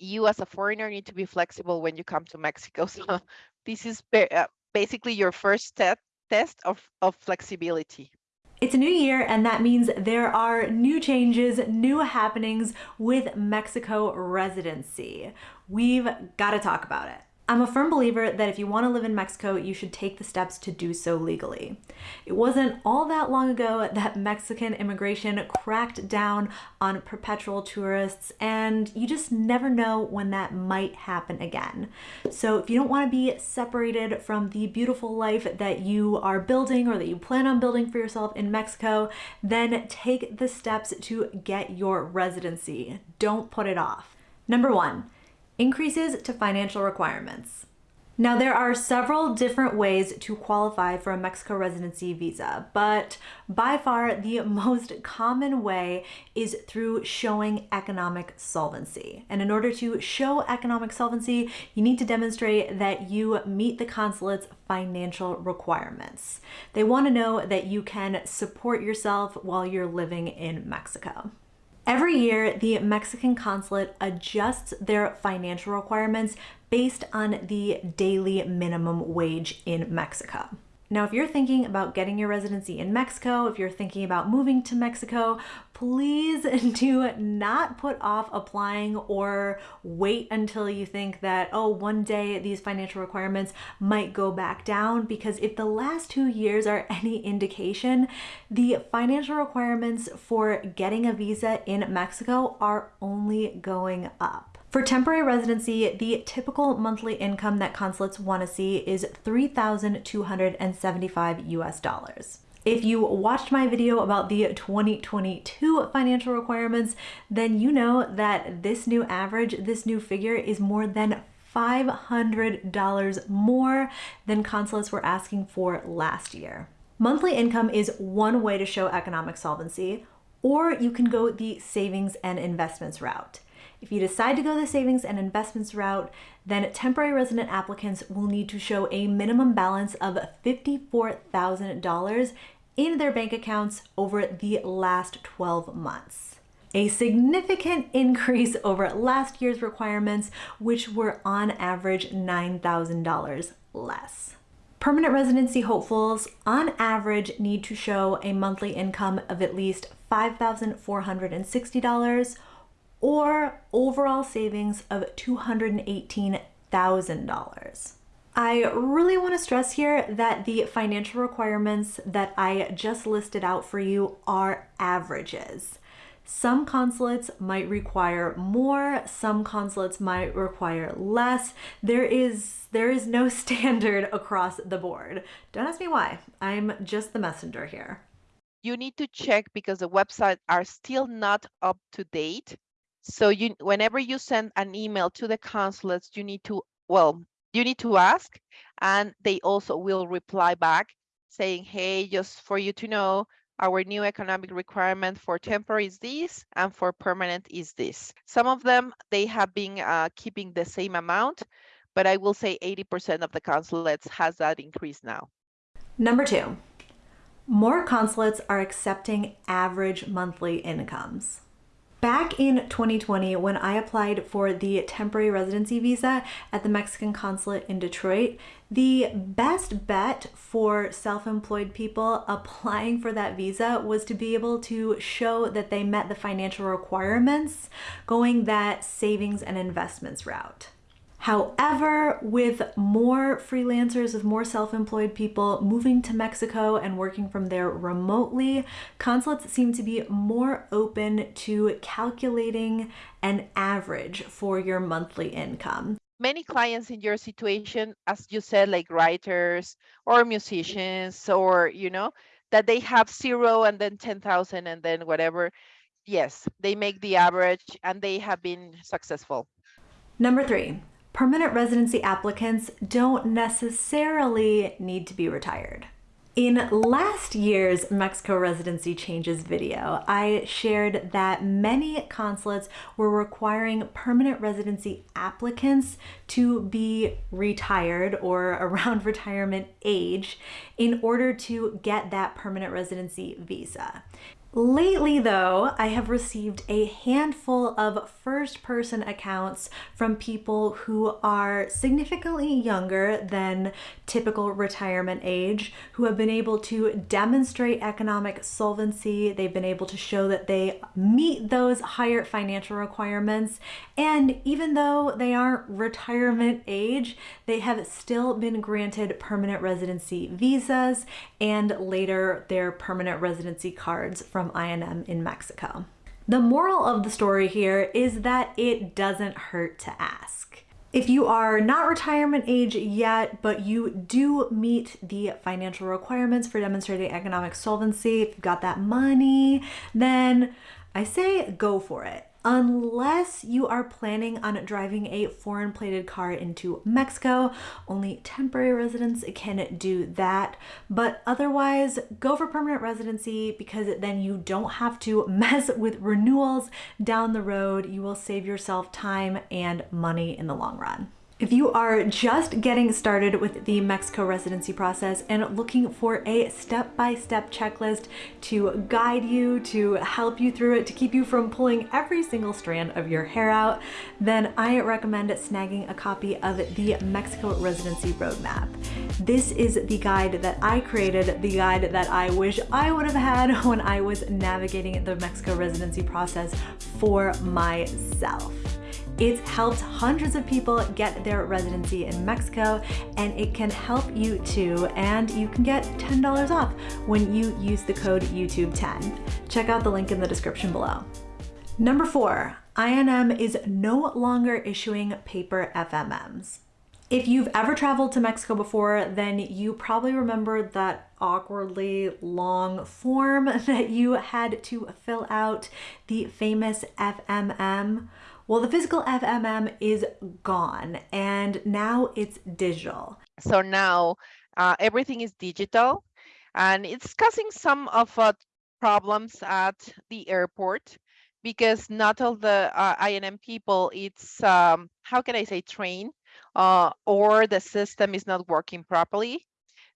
you as a foreigner need to be flexible when you come to Mexico. So this is uh, basically your first te test of, of flexibility. It's a new year and that means there are new changes, new happenings with Mexico residency. We've got to talk about it. I'm a firm believer that if you want to live in Mexico, you should take the steps to do so legally. It wasn't all that long ago that Mexican immigration cracked down on perpetual tourists, and you just never know when that might happen again. So if you don't want to be separated from the beautiful life that you are building or that you plan on building for yourself in Mexico, then take the steps to get your residency. Don't put it off. Number one, Increases to financial requirements. Now, there are several different ways to qualify for a Mexico residency visa, but by far the most common way is through showing economic solvency. And in order to show economic solvency, you need to demonstrate that you meet the consulate's financial requirements. They want to know that you can support yourself while you're living in Mexico. Every year, the Mexican consulate adjusts their financial requirements based on the daily minimum wage in Mexico. Now, if you're thinking about getting your residency in Mexico, if you're thinking about moving to Mexico, please do not put off applying or wait until you think that, oh, one day these financial requirements might go back down. Because if the last two years are any indication, the financial requirements for getting a visa in Mexico are only going up. For temporary residency, the typical monthly income that consulates want to see is 3,275 US dollars. If you watched my video about the 2022 financial requirements, then you know that this new average, this new figure is more than $500 more than consulates were asking for last year. Monthly income is one way to show economic solvency, or you can go the savings and investments route. If you decide to go the savings and investments route, then temporary resident applicants will need to show a minimum balance of $54,000 in their bank accounts over the last 12 months. A significant increase over last year's requirements, which were on average $9,000 less. Permanent residency hopefuls on average need to show a monthly income of at least $5,460 or overall savings of $218,000. I really want to stress here that the financial requirements that I just listed out for you are averages. Some consulates might require more, some consulates might require less. There is there is no standard across the board. Don't ask me why. I'm just the messenger here. You need to check because the websites are still not up to date so you, whenever you send an email to the consulates, you need to, well, you need to ask, and they also will reply back saying, hey, just for you to know, our new economic requirement for temporary is this, and for permanent is this. Some of them, they have been uh, keeping the same amount, but I will say 80% of the consulates has that increase now. Number two, more consulates are accepting average monthly incomes. Back in 2020, when I applied for the temporary residency visa at the Mexican consulate in Detroit, the best bet for self-employed people applying for that visa was to be able to show that they met the financial requirements going that savings and investments route. However, with more freelancers, with more self-employed people moving to Mexico and working from there remotely, consulates seem to be more open to calculating an average for your monthly income. Many clients in your situation, as you said, like writers or musicians or, you know, that they have zero and then 10,000 and then whatever. Yes, they make the average and they have been successful. Number three, permanent residency applicants don't necessarily need to be retired. In last year's Mexico residency changes video, I shared that many consulates were requiring permanent residency applicants to be retired or around retirement age in order to get that permanent residency visa. Lately, though, I have received a handful of first person accounts from people who are significantly younger than typical retirement age, who have been able to demonstrate economic solvency. They've been able to show that they meet those higher financial requirements. And even though they aren't retirement age, they have still been granted permanent residency visas and later their permanent residency cards from from INM in Mexico. The moral of the story here is that it doesn't hurt to ask. If you are not retirement age yet, but you do meet the financial requirements for demonstrating economic solvency, if you've got that money, then I say go for it unless you are planning on driving a foreign plated car into Mexico. Only temporary residents can do that. But otherwise, go for permanent residency because then you don't have to mess with renewals down the road. You will save yourself time and money in the long run. If you are just getting started with the Mexico residency process and looking for a step-by-step -step checklist to guide you, to help you through it, to keep you from pulling every single strand of your hair out, then I recommend snagging a copy of the Mexico Residency Roadmap. This is the guide that I created, the guide that I wish I would have had when I was navigating the Mexico residency process for myself. It's helped hundreds of people get their residency in Mexico and it can help you too. And you can get $10 off when you use the code YouTube10. Check out the link in the description below. Number four, INM is no longer issuing paper FMMs. If you've ever traveled to Mexico before, then you probably remember that awkwardly long form that you had to fill out, the famous FMM. Well, the physical FMM is gone and now it's digital. So now uh, everything is digital and it's causing some of uh, problems at the airport because not all the uh, INM people, it's, um, how can I say, trained uh, or the system is not working properly.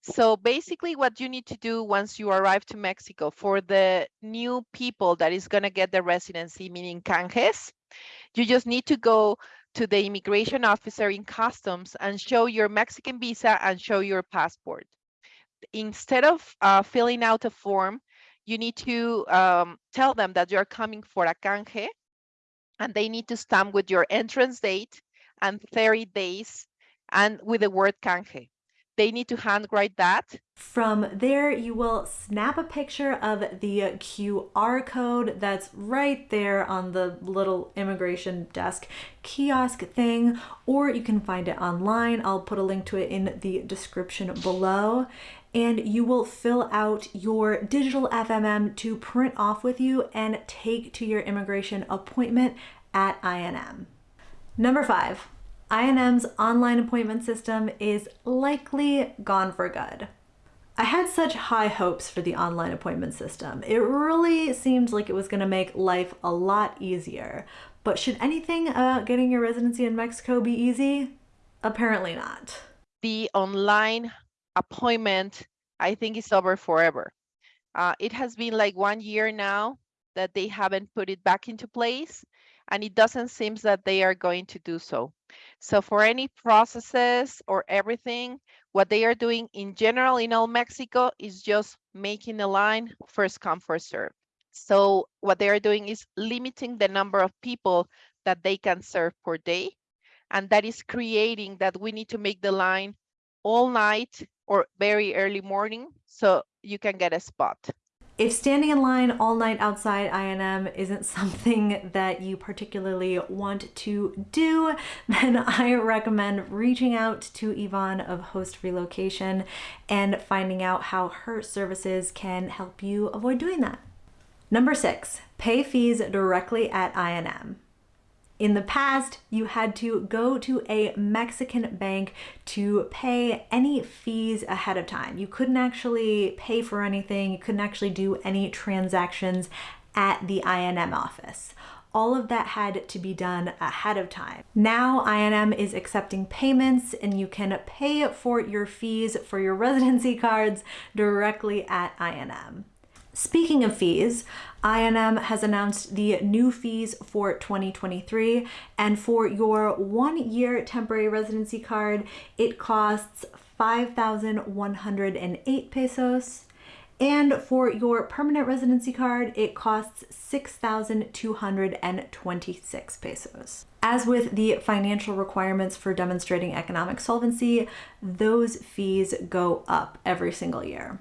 So basically what you need to do once you arrive to Mexico for the new people that is gonna get the residency, meaning canjes, you just need to go to the immigration officer in customs and show your Mexican visa and show your passport. Instead of uh, filling out a form, you need to um, tell them that you're coming for a canje and they need to stamp with your entrance date and 30 days and with the word canje they need to handwrite that. From there, you will snap a picture of the QR code that's right there on the little immigration desk kiosk thing, or you can find it online. I'll put a link to it in the description below. And you will fill out your digital FMM to print off with you and take to your immigration appointment at INM. Number five, INM's online appointment system is likely gone for good. I had such high hopes for the online appointment system. It really seemed like it was going to make life a lot easier. But should anything about getting your residency in Mexico be easy? Apparently not. The online appointment, I think, is over forever. Uh, it has been like one year now that they haven't put it back into place and it doesn't seem that they are going to do so. So for any processes or everything, what they are doing in general in all Mexico is just making a line first come, first serve. So what they are doing is limiting the number of people that they can serve per day. And that is creating that we need to make the line all night or very early morning so you can get a spot. If standing in line all night outside INM isn't something that you particularly want to do, then I recommend reaching out to Yvonne of Host Relocation and finding out how her services can help you avoid doing that. Number six, pay fees directly at INM. In the past, you had to go to a Mexican bank to pay any fees ahead of time. You couldn't actually pay for anything. You couldn't actually do any transactions at the INM office. All of that had to be done ahead of time. Now INM is accepting payments and you can pay for your fees for your residency cards directly at INM. Speaking of fees, INM has announced the new fees for 2023, and for your one year temporary residency card, it costs 5,108 pesos. And for your permanent residency card, it costs 6,226 pesos. As with the financial requirements for demonstrating economic solvency, those fees go up every single year.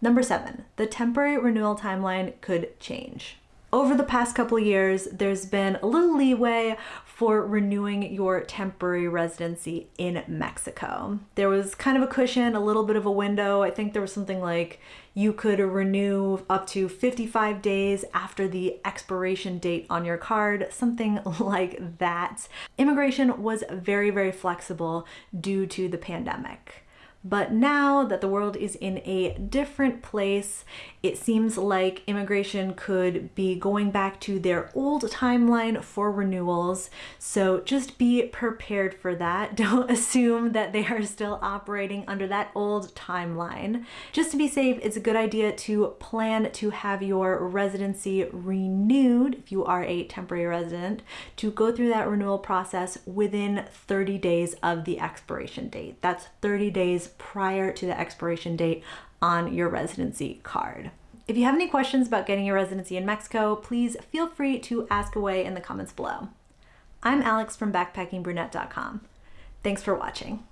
Number seven, the temporary renewal timeline could change. Over the past couple years, there's been a little leeway for renewing your temporary residency in Mexico. There was kind of a cushion, a little bit of a window. I think there was something like you could renew up to 55 days after the expiration date on your card, something like that. Immigration was very, very flexible due to the pandemic. But now that the world is in a different place, it seems like immigration could be going back to their old timeline for renewals. So just be prepared for that. Don't assume that they are still operating under that old timeline. Just to be safe, it's a good idea to plan to have your residency renewed if you are a temporary resident to go through that renewal process within 30 days of the expiration date. That's 30 days prior to the expiration date on your residency card. If you have any questions about getting your residency in Mexico, please feel free to ask away in the comments below. I'm Alex from backpackingbrunette.com. Thanks for watching.